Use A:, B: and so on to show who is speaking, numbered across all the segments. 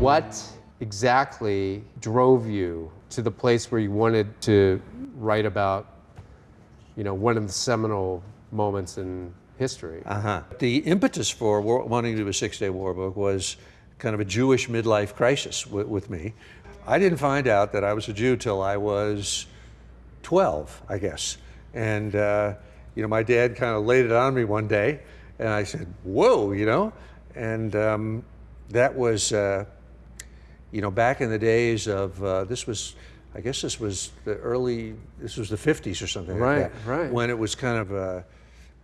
A: What exactly drove you to the place where you wanted to write about, you know, one of the seminal moments in history?
B: Uh-huh. The impetus for war, wanting to do a six-day war book was kind of a Jewish midlife crisis with, with me. I didn't find out that I was a Jew till I was 12, I guess. And, uh, you know, my dad kind of laid it on me one day, and I said, whoa, you know? And um, that was, uh, you know, back in the days of, uh, this was, I guess this was the early, this was the 50s or something
A: Right,
B: like that.
A: right.
B: When it was kind of, uh,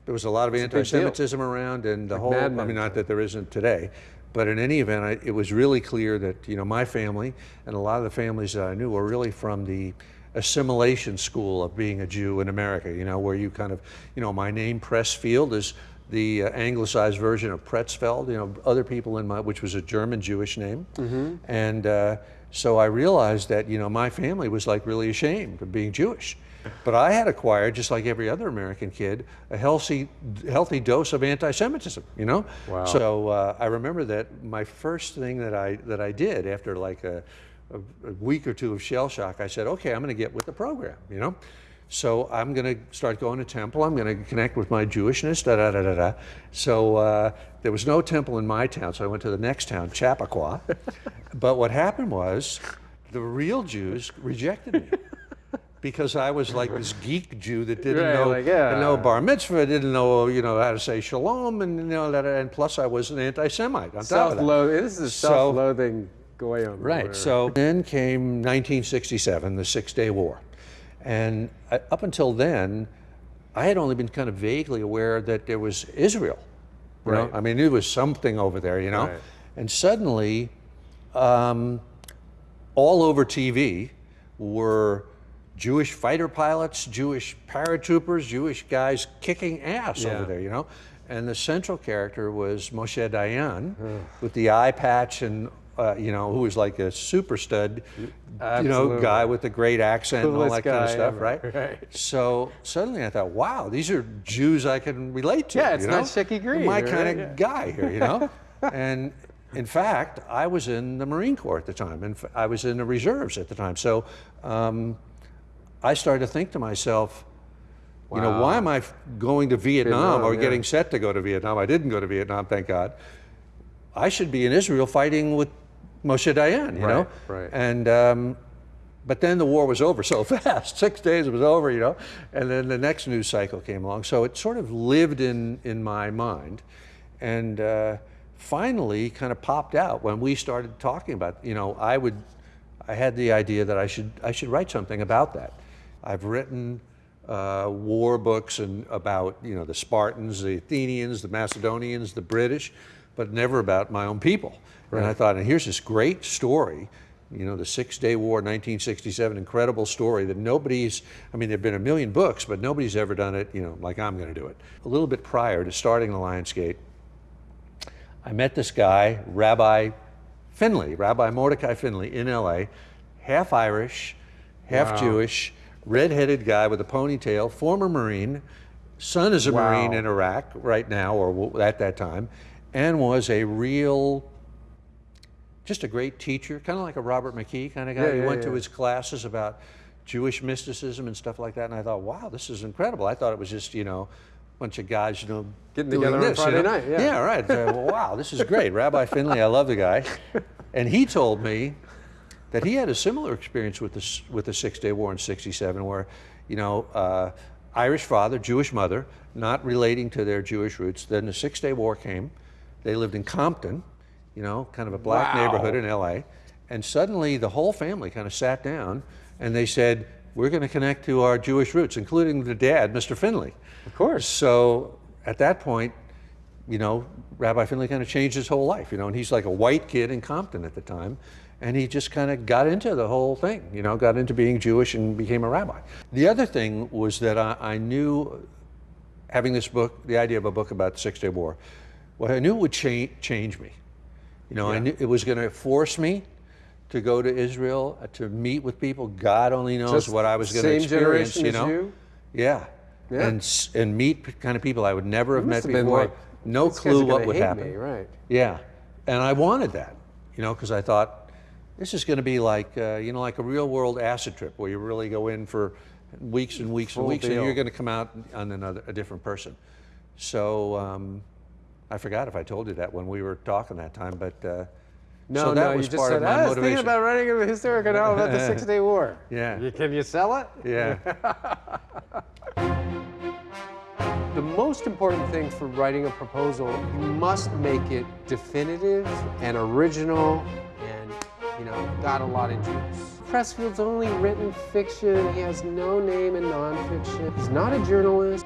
B: there was a lot of anti-Semitism around and the
A: Like
B: whole, I mean, not that there isn't today, but in any event, I, it was really clear that, you know, my family and a lot of the families that I knew were really from the assimilation school of being a Jew in America, you know, where you kind of, you know, my name Pressfield is the uh, anglicized version of Pretzfeld, you know, other people in my, which was a German Jewish name. And uh, so I realized that, you know, my family was like really ashamed of being Jewish. But I had acquired, just like every other American kid, a healthy, healthy dose of anti-Semitism. You know.
A: Wow.
B: So uh, I remember that my first thing that I that I did after like a, a, a week or two of shell shock, I said, okay, I'm going to get with the program. You know. So I'm going to start going to temple. I'm going to connect with my Jewishness. Da da da da da. So uh, there was no temple in my town, so I went to the next town, Chappaqua. but what happened was, the real Jews rejected me because I was like this geek Jew that didn't
A: Right,
B: know,
A: like, yeah.
B: know bar mitzvah, didn't know you know how to say shalom, and you know that, and plus I was an anti-Semite on top of that.
A: Self-loathing. This is a self-loathing goyim.
B: Right. So then came 1967, the Six Day War. And up until then, I had only been kind of vaguely aware that there was Israel. You know?
A: Right.
B: I mean, there was something over there, you know?
A: Right.
B: And suddenly, um, all over TV were Jewish fighter pilots, Jewish paratroopers, Jewish guys kicking ass
A: Yeah.
B: over there, you know? And the central character was Moshe Dayan with the eye patch and, uh, you know, who was like a super stud, you know, guy with a great accent and all that kind of stuff,
A: ever,
B: right?
A: right.
B: So suddenly I thought, wow, these are Jews I can relate to.
A: Yeah, it's
B: you
A: not
B: know?
A: Shecky Greene,
B: My
A: right?
B: kind of
A: Yeah.
B: guy here, you know? and in fact, I was in the Marine Corps at the time, and I was in the reserves at the time. So um, I started to think to myself, you know, why am I going to Vietnam,
A: Vietnam,
B: or
A: yeah.
B: getting set to go to Vietnam? I didn't go to Vietnam, thank God. I should be in Israel fighting with Moshe Dayan, you know?
A: Right, right.
B: And um, but then the war was over so fast. Six days it was over, you know. And then the next news cycle came along. So it sort of lived in in my mind, and uh, finally kind of popped out when we started talking about. You know, I would, I had the idea that I should I should write something about that. I've written. Uh, war books and about you know the Spartans, the Athenians, the Macedonians, the British, but never about my own people. And I thought, and here's this great story you know, the Six Day War, 1967, incredible story that nobody's, I mean, there have been a million books, but nobody's ever done it, you know, like I'm going to do it. A little bit prior to starting the Lion's Gate, I met this guy, Rabbi Finley, Rabbi Mordecai Finley in LA, half Irish, half
A: Wow.
B: Jewish, red-headed guy with a ponytail, former Marine, son is a
A: Wow.
B: Marine in Iraq right now, or at that time, and was a real just a great teacher, kind of like a Robert McKee kind of guy.
A: Yeah,
B: he
A: yeah,
B: went to his classes about Jewish mysticism and stuff like that, and I thought, wow, this is incredible. I thought it was just, you know, a bunch of guys, you know,
A: Getting together on
B: this, you
A: Friday
B: know?
A: night, yeah.
B: right. So, well, wow, this is great. Rabbi Finley, I love the guy. And he told me that he had a similar experience with the, with the Six Day War in 67, where, you know, uh, Irish father, Jewish mother, not relating to their Jewish roots. Then the Six Day War came. They lived in Compton, you know, kind of a black
A: Wow.
B: neighborhood in LA. And suddenly the whole family kind of sat down and they said, we're going to connect to our Jewish roots, including the dad, Mr. Finley.
A: Of course.
B: So at that point, you know, Rabbi Finley kind of changed his whole life, you know, and he's like a white kid in Compton at the time. And he just kind of got into the whole thing, you know, got into being Jewish and became a rabbi. The other thing was that I, I knew, having this book, the idea of a book about the Six Day War, well, I knew it would cha- change me. You know, I knew it was going to force me to go to Israel, uh, to meet with people. God only knows
A: Just
B: what I was going to
A: same
B: experience,
A: generation
B: you
A: as
B: know?
A: you?
B: Yeah.
A: Yeah.
B: And and meet kind of people I would never have met
A: have
B: before.
A: like,
B: no
A: "These guys are
B: clue what would happen.
A: me," right.
B: Yeah. And I wanted that. you know, because I thought this is going to be like, uh, you know, like a real world acid trip where you really go in for weeks and weeks
A: Full
B: and weeks,
A: deal.
B: and you're going to come out on another a different person. So um, I forgot if I told you that when we were talking that time, but uh,
A: No,
B: so that
A: no,
B: was
A: you just
B: part
A: said,
B: of my
A: I was thinking about writing a historical novel about the Six Day War.
B: Yeah.
A: You- Can you sell it?
B: yeah,
A: The most important thing for writing a proposal, you must make it definitive and original and, you know, got a lot of juice. Pressfield's only written fiction. He has no name in nonfiction. He's not a journalist.